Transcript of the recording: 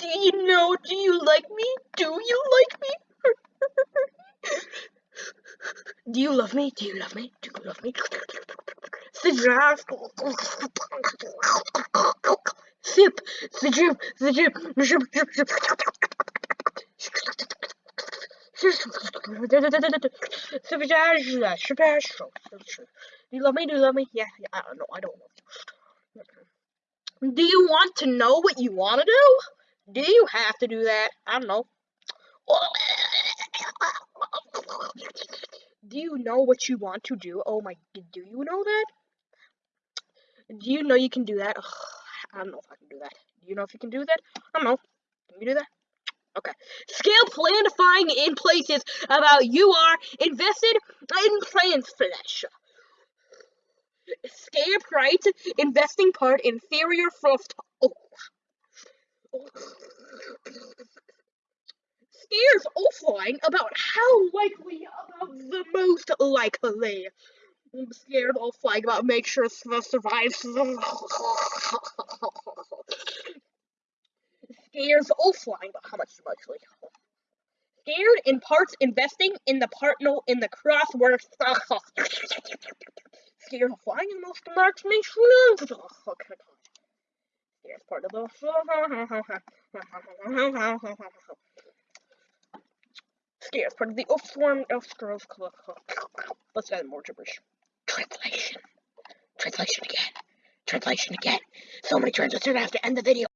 Do you know? Do you like me? Do you like me? Do you love me? Do you love me? Do you love me? Sip, sip, the drip, the drip, drip, drip, drip. Do you love me? Do you love me? Yeah, yeah I don't know. I don't know. Do you want to know what you want to do? Do you have to do that? I don't know. Do you know what you want to do? Oh my, do you know that? Do you know you can do that? Ugh, I don't know if I can do that. Do you know if you can do that? I don't know. Can you do that? Okay. Scale planifying in places about you are invested in plans show. Scare price investing part inferior first. Scares offline about how likely about the most likely. I'm scared offline about make sure Swift survives. Scares offline about how much likely. Scared in parts investing in the part no in the crossword scared of flying and most marks. Scared part of the Scared part of the off swarm elf scrolls Let's add more gibberish. Translation. Translation again. Translation again. So many translations I have to end the video.